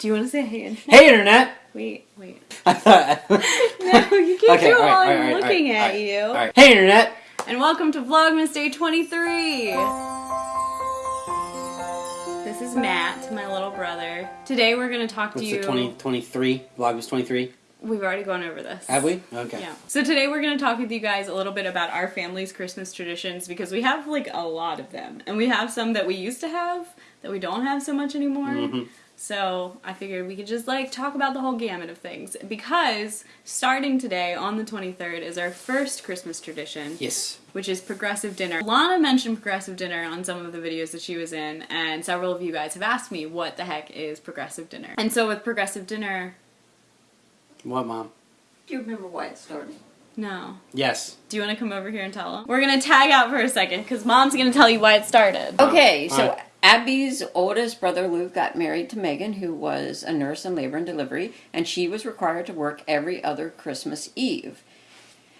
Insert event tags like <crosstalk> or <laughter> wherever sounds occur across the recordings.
Do you want to say hey internet? Hey, internet. Wait, wait. <laughs> I thought. <laughs> No, you can't Okay, do it right, while all I'm right, looking right, at right, you. Right. Hey, internet. And welcome to Vlogmas Day 23. This is Matt, my little brother. Today we're going to talk What's to you. the 2023? Vlogmas 23. We've already gone over this. Have we? Okay. Yeah. So today we're going to talk with you guys a little bit about our family's Christmas traditions because we have like a lot of them. And we have some that we used to have that we don't have so much anymore. Mhm. So I figured we could just like talk about the whole gamut of things because starting today on the 23rd is our first Christmas tradition, Yes. which is progressive dinner. Lana mentioned progressive dinner on some of the videos that she was in, and several of you guys have asked me what the heck is progressive dinner. And so with progressive dinner, What, mom? Do you remember why it started? no. Yes. Do you want to come over here and tell them? We're gonna tag out for a second because mom's gonna tell you why it started. Oh. Okay, so Alright. Abby's oldest brother Luke got married to Megan, who was a nurse in labor and delivery, and she was required to work every other Christmas Eve.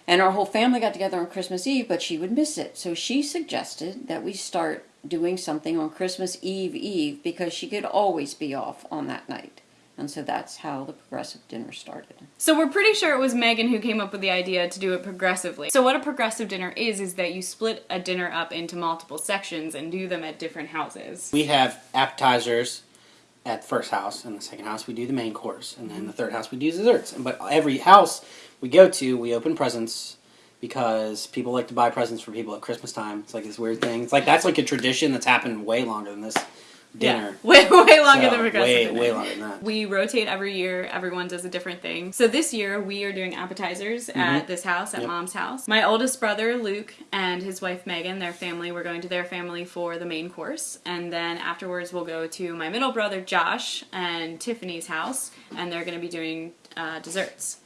And our whole family got together on Christmas Eve, but she would miss it. So she suggested that we start doing something on Christmas Eve Eve because she could always be off on that night. And so that's how the progressive dinner started. So we're pretty sure it was Megan who came up with the idea to do it progressively. So what a progressive dinner is is that you split a dinner up into multiple sections and do them at different houses. We have appetizers at the first house, and the second house we do the main course, and then the third house we do desserts. But every house we go to, we open presents because people like to buy presents for people at Christmas time. It's like this weird thing. It's like that's like a tradition that's happened way longer than this dinner. Yeah. <laughs> Way way longer So, than progressive way, dinner. way longer than that. We rotate every year. Everyone does a different thing. So this year we are doing appetizers at this house, at Mm-hmm. Yep. mom's house. My oldest brother Luke and his wife Megan, their family, we're going to their family for the main course, and then afterwards we'll go to my middle brother Josh and Tiffany's house, and they're going to be doing uh, desserts.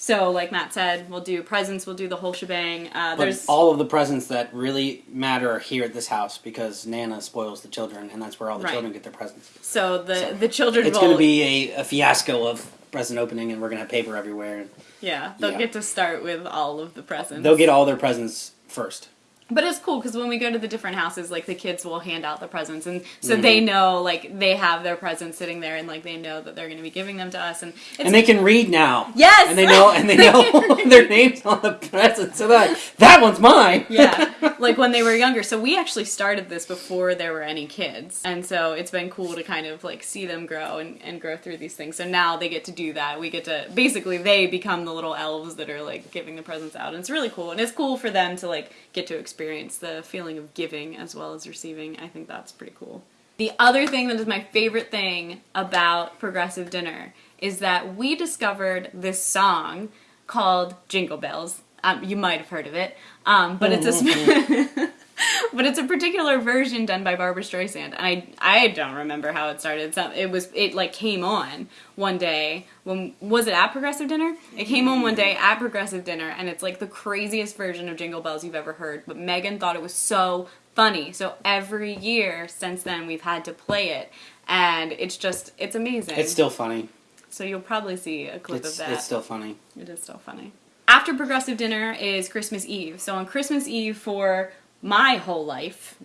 So, like Matt said, we'll do presents, we'll do the whole shebang. Uh, But there's all of the presents that really matter are here at this house because Nana spoils the children, and that's where all the Right. children get their presents. so the So, the children It's going to be a, a fiasco of present opening, and we're going to have paper everywhere. And yeah they'll yeah. get to start with all of the presents. they'll get all their presents first. But it's cool because when we go to the different houses, like the kids will hand out the presents, and so Mm-hmm. they know like they have their presents sitting there, and like they know that they're going to be giving them to us, and it's and they can read now. yes, And they know, and they <laughs> know <laughs> their names on the presents. So they're that one's mine. yeah, <laughs> like when they were younger. So we actually started this before there were any kids, and so it's been cool to kind of like see them grow and, and grow through these things. So now they get to do that. We get to basically they become the little elves that are like giving the presents out, and it's really cool. And it's cool for them to like get to experience the feeling of giving as well as receiving. I think that's pretty cool. The other thing that is my favorite thing about Progressive Dinner is that we discovered this song called Jingle Bells. Um, you might have heard of it, um, but it's a sp- <laughs> <laughs> but it's a particular version done by Barbra Streisand, and I I don't remember how it started. Some, it was it like came on one day when was it at Progressive Dinner? It came on one day at Progressive Dinner, and it's like the craziest version of Jingle Bells you've ever heard. But Megan thought it was so funny, so every year since then we've had to play it, and it's just it's amazing. It's still funny. so you'll probably see a clip It's, of that. it's still funny. It is still funny. After progressive dinner is Christmas Eve. So on Christmas Eve for my whole life,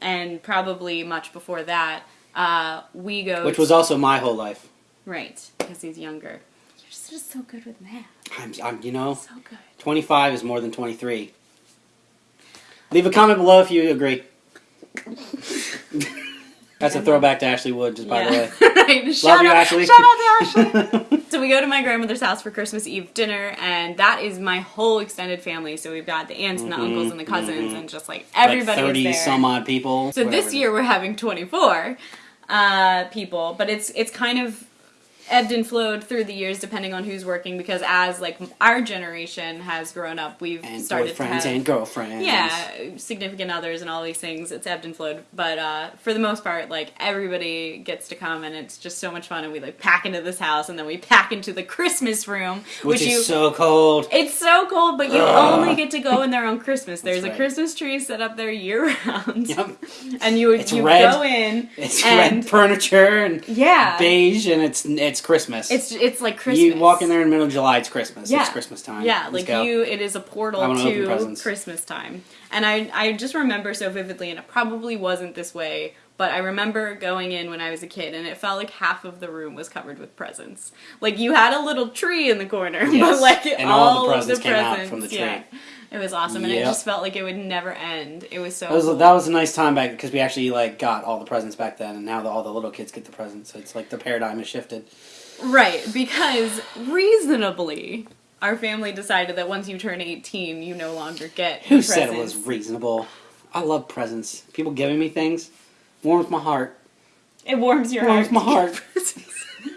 and probably much before that, uh, we go. Which was also my whole life. right because he's younger. You're just, just so good with math. I'm, I'm, you know, So good. 25 is more than 23. Leave a comment below if you agree. <laughs> That's a throwback to Ashley Wood, just by the way. <laughs> right. Shout you, out, Ashley. Shout out to Ashley. <laughs> so we go to my grandmother's house for Christmas Eve dinner, and that is my whole extended family. So we've got the aunts and the uncles and the cousins, and just like everybody like 30 some odd people. So this year we're having 24 uh, people, but it's it's kind of ebbed and flowed through the years depending on who's working because as like our generation has grown up, we've And started to have and girlfriends. yeah, significant others and all these things. It's ebbed and flowed, but uh, for the most part, like everybody gets to come, and it's just so much fun. And we like pack into this house, and then we pack into the Christmas room, Which, which, is you. so cold. it's so cold, but you Ugh. only get to go in there on Christmas. There's a. Christmas tree set up there year round, Yep. and you It's you red. go in. It's and red furniture and yeah, beige, and it's it's Christmas. it's it's like Christmas. You walk in there in the middle of July, it's Christmas. Yeah. It's Christmas time. Yeah, Let's like go. you, it is a portal to. Christmas time. And I, I just remember so vividly, and it probably wasn't this way But I remember going in when I was a kid, and it felt like half of the room was covered with presents. Like you had a little tree in the corner, <laughs> Yes. but like And all, all the of the presents came out from the tree. Yeah. It was awesome, and it just felt like it would never end. It was so. That was cool. that was a nice time back because we actually like got all the presents back then, and now the, all the little kids get the presents. So it's like the paradigm has shifted. Right, because reasonably, our family decided that once you turn 18, you no longer get Who presents. said it was reasonable? I love presents. People giving me things warms my heart. It warms your Warms heart. Warms my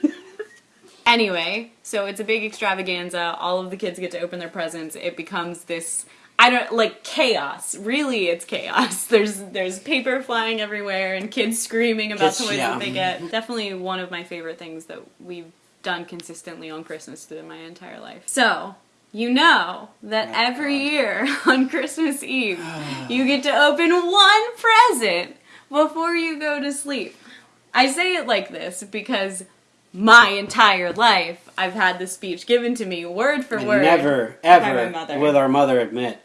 heart. <laughs> anyway, so it's a big extravaganza. All of the kids get to open their presents. It becomes this I don't like chaos. Really, it's chaos. <laughs> There's there's paper flying everywhere and kids screaming about Kids- toys yeah. that they get. Definitely one of my favorite things that we've done consistently on Christmas through my entire life. So, you know that Oh, every God. year <laughs> on Christmas Eve, <sighs> you get to open one present before you go to sleep. I say it like this because my entire life I've had this speech given to me word for And word. never, ever will our mother admit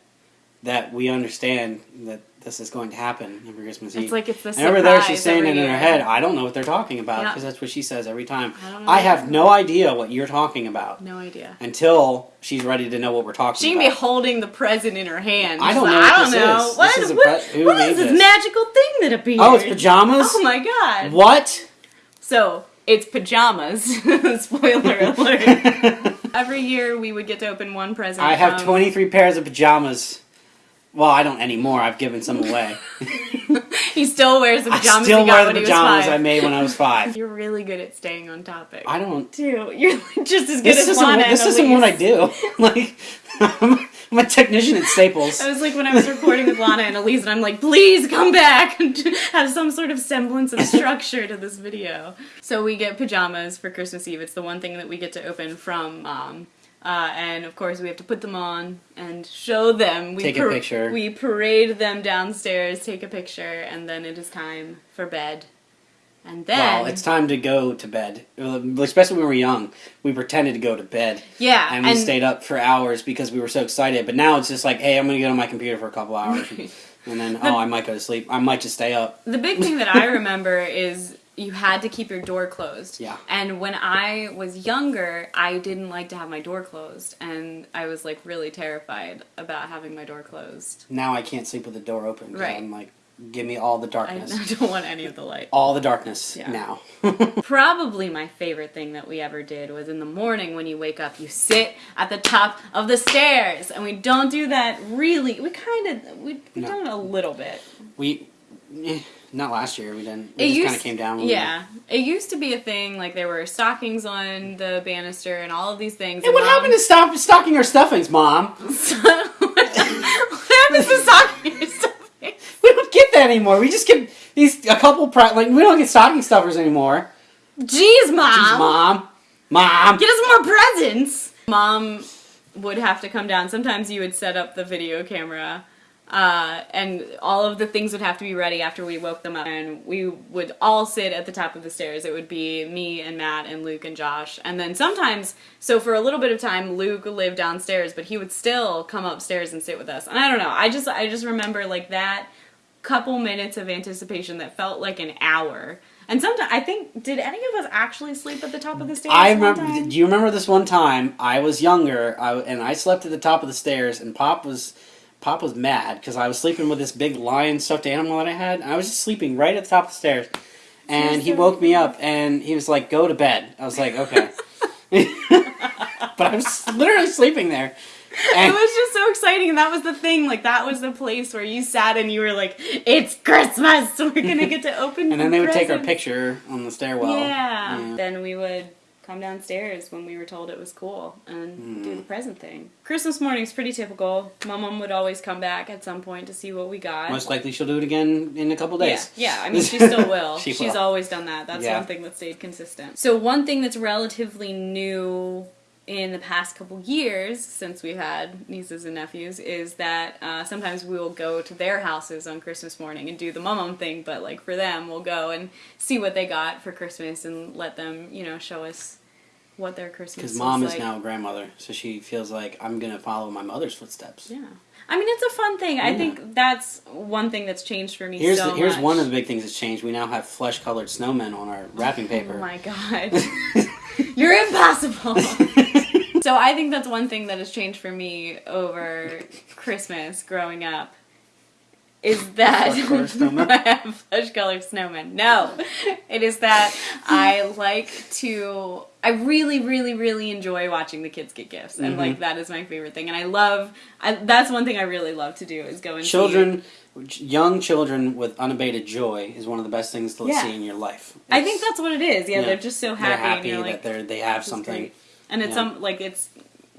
that we understand that this is going to happen every Christmas Eve. It's like it's the And over there, she's saying it in her head. I don't know what they're talking about because that's what she says every time. I. I have no idea what you're talking about No idea. until she's ready to know what we're talking She can be holding the present in her hand. I don't like, know what I don't this know. is. What, This is what- what this this? magical thing that appeared? oh, it's pajamas. Oh my god. What? So it's pajamas. <laughs> Spoiler <laughs> alert. <laughs> Every year we would get to open one present. I have 23 pairs of pajamas. Well, I don't anymore. I've given some away. <laughs> He still wears the I pajamas still he got wear the when he was pajamas. I made when I was five. <laughs> You're really good at staying on topic. I don't. too. <laughs> You're just as good This as isn't, Lana this isn't what I do. Like, I'm, I'm a technician at Staples. I was like when I was recording with Lana and Elise, and I'm like, please come back and have some sort of semblance of structure to this video. So we get pajamas for Christmas Eve. It's the one thing that we get to open from mom. Uh, and of course, we have to put them on and show them. We Take a picture. We parade them downstairs, take a picture, and then it is time for bed. And then, Well, it's time to go to bed. Especially when we were young, we pretended to go to bed, yeah, and we stayed up for hours because we were so excited. But now it's just like, hey, I'm gonna get on my computer for a couple hours, <laughs> and then oh, I might go to sleep. I might just stay up. The big thing that I <laughs> remember is you had to keep your door closed. Yeah. And when I was younger, I didn't like to have my door closed, and I was like really terrified about having my door closed. Now I can't sleep with the door open. Right. I'm like, give me all the darkness. I <laughs> don't want any of the light. all the darkness Yeah. now. <laughs> Probably my favorite thing that we ever did was in the morning when you wake up, you sit at the top of the stairs, and we don't do that really. We kind of we we No. done it a little bit. we, eh, not last year. We didn't. We It just kind of came down. when we- Yeah, it used to be a thing. Like there were stockings on the banister and all of these things. Hey, what happened to stop stocking our stuffings, Mom? <laughs> <laughs> what happens to stocking stuffing? <laughs> We don't get that anymore. We just get these a couple pri- like we don't get stocking stuffers anymore. Jeez, mom. Jeez, Mom, Mom. Get us more presents. Mom would have to come down. Sometimes you would set up the video camera. Uh, and all of the things would have to be ready after we woke them up, and we would all sit at the top of the stairs. It would be me and Matt and Luke and Josh, and then sometimes, so for a little bit of time, Luke lived downstairs, but he would still come upstairs and sit with us. And I don't know, I just I just remember like that couple minutes of anticipation that felt like an hour. And sometimes I think did any of us actually sleep at the top of the stairs? I remember. Do you remember this one time? I was younger, I, and I slept at the top of the stairs, and Pop was. Pop was mad because I was sleeping with this big lion stuffed animal that I had. I was just sleeping right at the top of the stairs, and he woke me up and he was like, "Go to bed." I was like, "Okay," <laughs> but I was literally sleeping there. it was just so exciting, and that was the thing. Like that was the place where you sat and you were like, "It's Christmas. <laughs> We're gonna get to open." And then they would take our picture on the stairwell. Yeah. Yeah. Then we would come downstairs when we were told it was cool and do the present thing. Christmas morning's pretty typical. My mom would always come back at some point to see what we got. Most likely she'll do it again in a couple days. Yeah, yeah. I <laughs> mean, she still will. She She's will. always done that. That's Yeah. one thing that stayed consistent. So one thing that's relatively new in the past couple years, since we've had nieces and nephews, is that uh, sometimes we will go to their houses on Christmas morning and do the mum thing. But like for them, we'll go and see what they got for Christmas and let them, you know, show us what their Christmas Because mom is like. now a grandmother, so she feels like I'm gonna follow my mother's footsteps. Yeah. I mean, it's a fun thing. I think that's one thing that's changed for me Here's so the, here's much. one of the big things that's changed. We now have flesh colored snowmen on our wrapping <laughs> oh paper. Oh my god. <laughs> You're impossible. so I think that's one thing that has changed for me over Christmas growing up. Is that Flesh-colored <laughs> snowmen? I have flesh colored snowmen? No, it is that I <laughs> like to. I really, really, really enjoy watching the kids get gifts, and Mm-hmm. like that is my favorite thing. And I love. I, that's one thing I really love to do is go and see- children, young children with unabated joy is one of the best things to Yeah. see in your life. I think that's what it is. Yeah, yeah. they're just so happy, they're happy that like, they're they have something. And it's Yeah. some like it's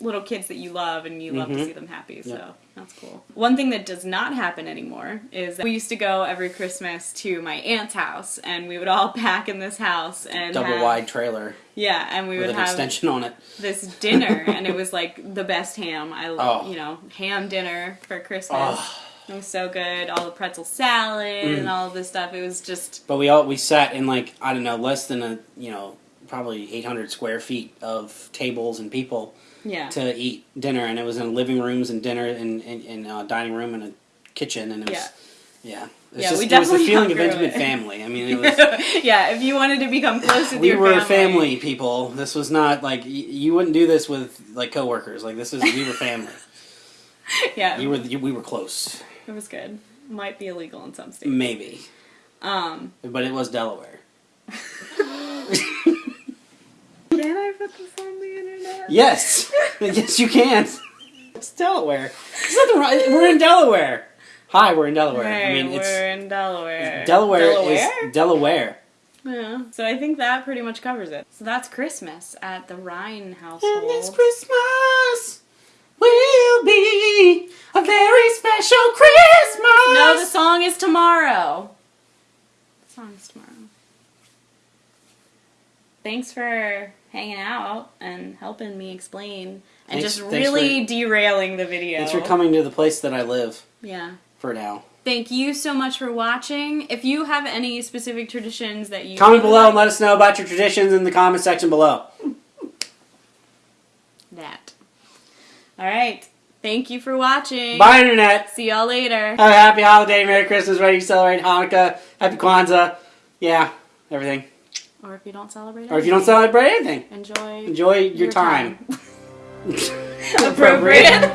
little kids that you love and you love to Mhm. see them happy. So Yeah. that's cool. One thing that does not happen anymore is that we used to go every Christmas to my aunt's house and we would all <laughs> pack in this house and Double have- wide trailer Yeah, and we would an have extension on it. this dinner <laughs> and it was like the best ham. I Oh. you know, ham dinner for Christmas. Oh. It was so good. All the pretzel salad Mm. and all of this stuff. It was just But we all we sat in like I don't know less than a you know probably 800 square feet of tables and people yeah. to eat dinner, and it was in living rooms and dinner and in, a dining room and a kitchen, and it was Yeah. yeah. It's Yeah, just, we it was the feeling of intimate it. family. I mean, it <laughs> was yeah, if you wanted to become close with we your were family, family people. This was not like you wouldn't do this with like coworkers. Like this is we were family. <laughs> Yeah, you were you, we were close, It was good. Might be illegal in some states. maybe, Um, but it was Delaware. <laughs> can I put this on the internet? Yes, <laughs> yes, you can. It's Delaware. There's nothing wrong. We're in Delaware. Hi, we're in Delaware. Right, I mean, we're it's in Delaware. Delaware, Delaware? is Delaware. Yeah. So I think that pretty much covers it. So that's Christmas at the Ryan household. And this Christmas will be a very special Christmas. no, the song is tomorrow. The song is tomorrow. Thanks for hanging out and helping me explain and Thanks- just thanks really derailing the video. Thanks for coming to the place that I live Yeah. for now. Thank you so much for watching. If you have any specific traditions that you Comment below and let us know about your traditions in the comment section below. <laughs> that. All right. Thank you for watching. Bye, Internet. See y'all later. Have a happy holiday, Merry Christmas, ready to celebrate Hanukkah, Happy Kwanzaa. Yeah, everything. Or if you don't celebrate anything. Or if you don't celebrate anything. Enjoy. Enjoy your, your time. time. <laughs> <laughs> Appropriate.